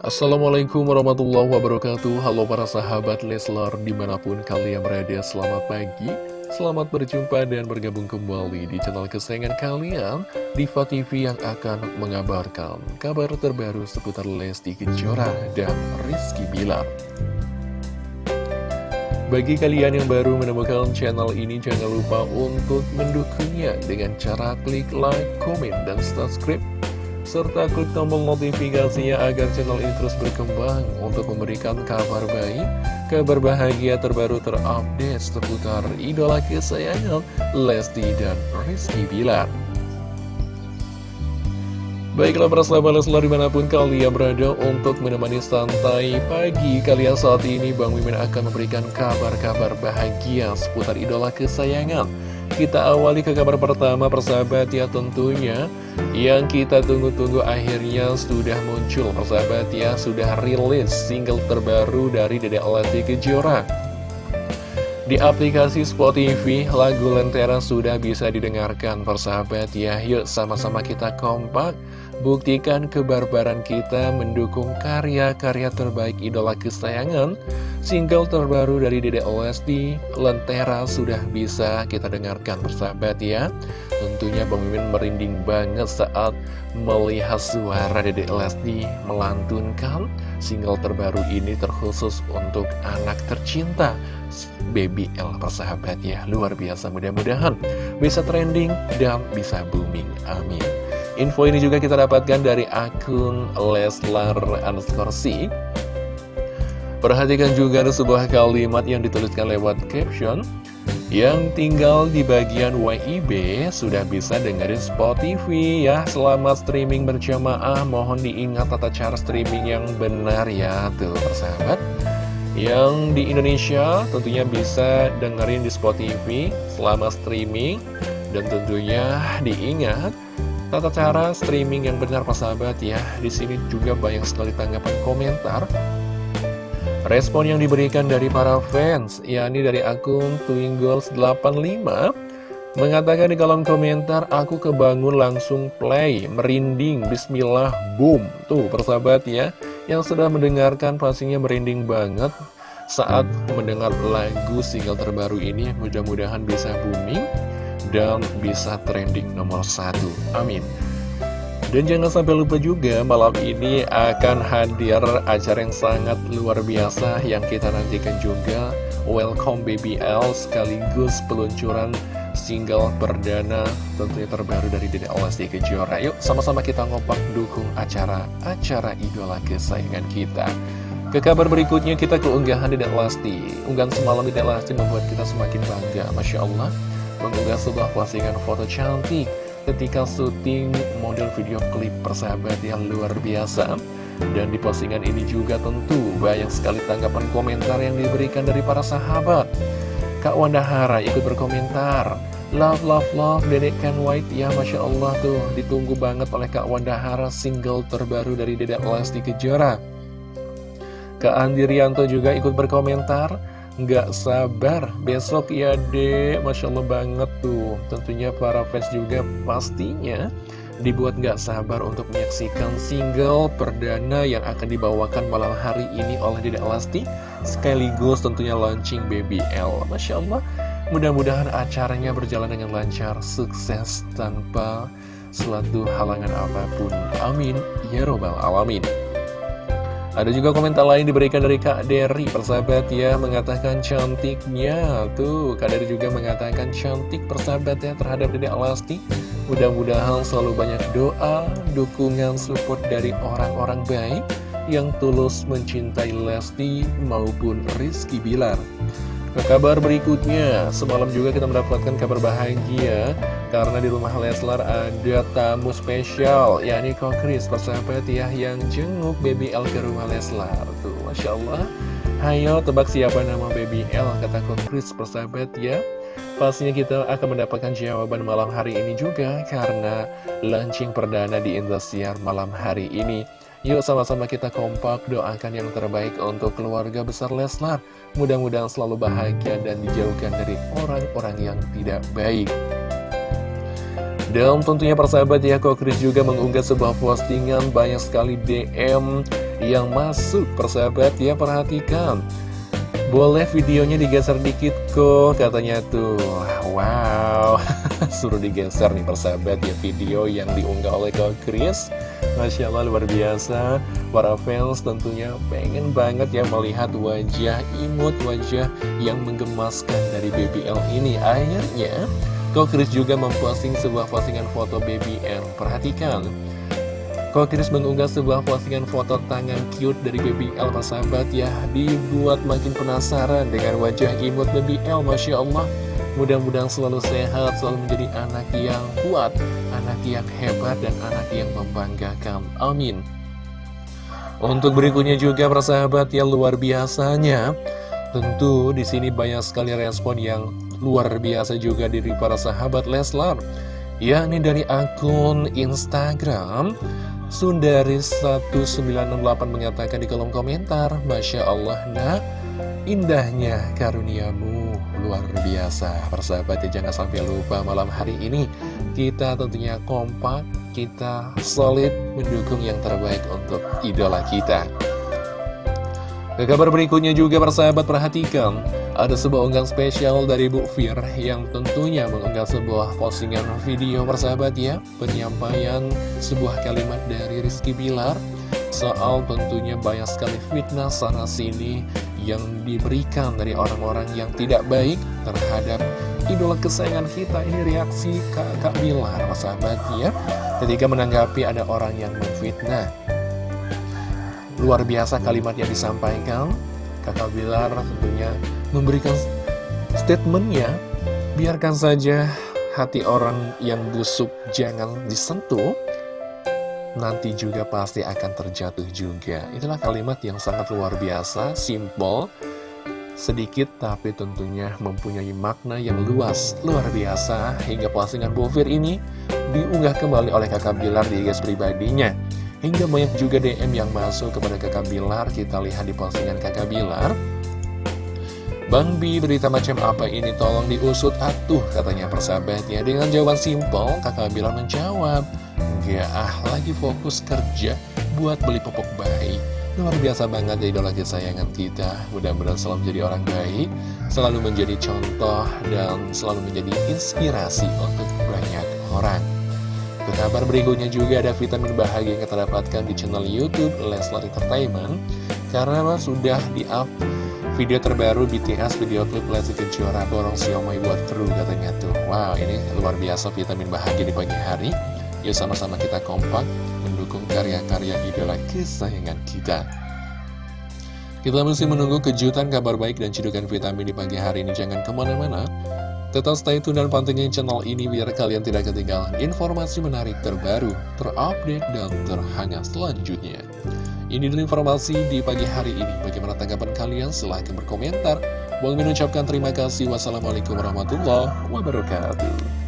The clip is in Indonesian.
Assalamualaikum warahmatullahi wabarakatuh. Halo para sahabat Leslar di mana pun kalian berada Selamat pagi, selamat berjumpa dan bergabung kembali di channel kesayangan kalian Diva TV yang akan mengabarkan kabar terbaru seputar Lesti Kejora dan Rizky Bilar. Bagi kalian yang baru menemukan channel ini, jangan lupa untuk mendukungnya dengan cara klik like, komen, dan subscribe serta klik tombol notifikasinya agar channel ini terus berkembang untuk memberikan kabar baik, kabar bahagia terbaru terupdate seputar idola kesayangan Lesti dan Rizky Bilar. Baiklah para sahabat Leslar di mana pun kalian berada untuk menemani santai pagi kalian saat ini Bang Mimin akan memberikan kabar-kabar bahagia seputar idola kesayangan kita awali ke kabar pertama persahabat ya tentunya. Yang kita tunggu-tunggu akhirnya sudah muncul persahabat ya Sudah rilis single terbaru dari Dede Lesti Kejora. Di aplikasi Spotify, lagu Lentera sudah bisa didengarkan persahabat ya. Yuk sama-sama kita kompak. Buktikan kebarbaran kita mendukung karya-karya terbaik idola kesayangan Single terbaru dari Dede Lentera sudah bisa kita dengarkan persahabat ya. Tentunya Mimin merinding banget saat melihat suara Dede melantunkan Single terbaru ini terkhusus untuk anak tercinta Baby L persahabat ya. Luar biasa mudah-mudahan bisa trending dan bisa booming Amin. Info ini juga kita dapatkan dari akun Leslar underscore. Perhatikan juga ada sebuah kalimat yang dituliskan lewat caption yang tinggal di bagian WIB sudah bisa dengerin Spotify ya. Selamat streaming berjamaah. Mohon diingat tata cara streaming yang benar ya Tuh persahabat. Yang di Indonesia tentunya bisa dengerin di Spotify. Selama streaming. Dan tentunya diingat Tata cara streaming yang benar sahabat ya. Di sini juga banyak sekali tanggapan komentar Respon yang diberikan dari para fans yakni dari akun Twingles85 Mengatakan di kolom komentar Aku kebangun langsung play Merinding Bismillah Boom Tuh persahabat ya Yang sudah mendengarkan pastinya merinding banget Saat mendengar lagu single terbaru ini Mudah-mudahan bisa booming dan bisa trending nomor satu. Amin. Dan jangan sampai lupa juga malam ini akan hadir acara yang sangat luar biasa yang kita nantikan juga. Welcome Baby L sekaligus peluncuran single perdana tentunya terbaru dari Dede Lesti Kejora. Yuk sama-sama kita ngopak dukung acara-acara idola kesayangan kita. Ke kabar berikutnya kita ke unggahan Dede Lesti Unggahan semalam Dede Lesti membuat kita semakin bangga Masya Allah. Mengunggah sebuah postingan foto cantik ketika syuting model video klip persahabat yang luar biasa. Dan di postingan ini juga tentu banyak sekali tanggapan komentar yang diberikan dari para sahabat. Kak Wanda Hara ikut berkomentar Love, love, love, Dedek Ken White. Ya Masya Allah tuh ditunggu banget oleh Kak Wanda Hara single terbaru dari Dedek Lesti Kejora. Kak Andi Rianto juga ikut berkomentar Nggak sabar besok ya dek Masya Allah banget tuh Tentunya para fans juga pastinya Dibuat nggak sabar untuk menyaksikan single perdana yang akan dibawakan malam hari ini oleh Dedek Lesti Sekaligus tentunya launching Baby L Masya Allah Mudah-mudahan acaranya berjalan dengan lancar, sukses tanpa suatu halangan apa pun. Amin. Ya Robbal Alamin. Ada juga komentar lain diberikan dari Kak Dery Persahabat ya mengatakan cantiknya. Tuh Kak Dery juga mengatakan cantik persahabat ya terhadap Dede Alasti. Mudah-mudahan selalu banyak doa, dukungan, support dari orang-orang baik Yang tulus mencintai Lesti maupun Rizky Bilar ke kabar berikutnya, semalam juga kita mendapatkan kabar bahagia Karena di rumah Leslar ada tamu spesial yakni Kokris persahabat ya yang jenguk Baby L ke rumah Leslar. Tuh, Masya Allah. Hayo tebak siapa nama Baby L kata Kokris persahabat ya. Pastinya kita akan mendapatkan jawaban malam hari ini juga Karena launching perdana di Indosiar malam hari ini Yuk sama-sama kita kompak doakan yang terbaik untuk keluarga besar Leslar. Mudah-mudahan selalu bahagia dan dijauhkan dari orang-orang yang tidak baik. Dan tentunya persahabat ya kok Chris juga mengunggah sebuah postingan banyak sekali DM yang masuk. Persahabat ya perhatikan. Boleh videonya digeser dikit kok? Katanya tuh. Wow. Suruh digeser nih persahabat ya video yang diunggah oleh Kak Chris Masya Allah luar biasa. Para fans tentunya pengen banget ya melihat wajah imut Wajah yang menggemaskan dari BBL ini. Akhirnya Kak Chris juga memposting sebuah postingan foto BBL Perhatikan. Kokris mengunggah sebuah postingan foto tangan cute dari Baby L persahabat ya. Dibuat makin penasaran dengan wajah imut Baby L Masya Allah Mudah-mudahan selalu sehat, selalu menjadi anak yang kuat Anak yang hebat dan anak yang membanggakan. Amin. Untuk berikutnya juga persahabat yang luar biasanya Tentu di sini banyak sekali respon yang luar biasa juga dari para sahabat Leslar yakni dari akun Instagram Sundari 1968 mengatakan di kolom komentar Masya Allah nak Indahnya karuniamu luar biasa. Persahabat ya jangan sampai lupa malam hari ini Kita tentunya kompak Kita solid mendukung yang terbaik untuk idola kita. Ke kabar berikutnya juga persahabat perhatikan ada sebuah unggahan spesial dari Bu Fir yang tentunya mengunggah sebuah postingan video persahabat ya. Penyampaian sebuah kalimat dari Rizky Bilar Soal tentunya banyak sekali fitnah sana sini yang diberikan dari orang-orang yang tidak baik terhadap idola kesayangan kita. Ini reaksi Kak Bilar persahabat ya. Ketika menanggapi ada orang yang memfitnah. Luar biasa kalimat yang disampaikan. Kakak Bilar tentunya memberikan statementnya. Biarkan saja hati orang yang busuk jangan disentuh Nanti juga pasti akan terjatuh juga. Itulah kalimat yang sangat luar biasa, simple Sedikit tapi tentunya mempunyai makna yang luas, luar biasa. Hingga postingan Bovir ini diunggah kembali oleh kakak Bilar di IG pribadinya. Hingga banyak juga DM yang masuk kepada kakak Bilar. Kita lihat di postingan kakak Bilar. Bang Bi, berita macam apa ini? Tolong diusut atuh, katanya persahabatnya Dengan jawaban simpel, kakak Bilar menjawab Enggak ah, lagi fokus kerja buat beli popok bayi. Luar biasa banget ya idola kesayangan kita. Mudah-mudahan selalu menjadi orang baik Selalu menjadi contoh dan selalu menjadi inspirasi untuk banyak orang. Ke kabar berikutnya juga ada vitamin bahagia yang kita dapatkan di channel Youtube Leslar Entertainment. Karena sudah di-up video terbaru BTS video klip Lesti Kejora Borong Siomay buat kru katanya tuh. Wow ini luar biasa vitamin bahagia di pagi hari Yuk sama-sama kita kompak mendukung karya-karya idola kesayangan kita kita masih menunggu kejutan, kabar baik, dan cedukan vitamin di pagi hari ini. Jangan ke mana-mana. Tetap stay tune dan pantengin channel ini biar kalian tidak ketinggalan informasi menarik terbaru, terupdate, dan terhangat selanjutnya. Ini dulu informasi di pagi hari ini. Bagaimana tanggapan kalian? Silahkan berkomentar. Bang mengucapkan terima kasih. Wassalamualaikum warahmatullahi wabarakatuh.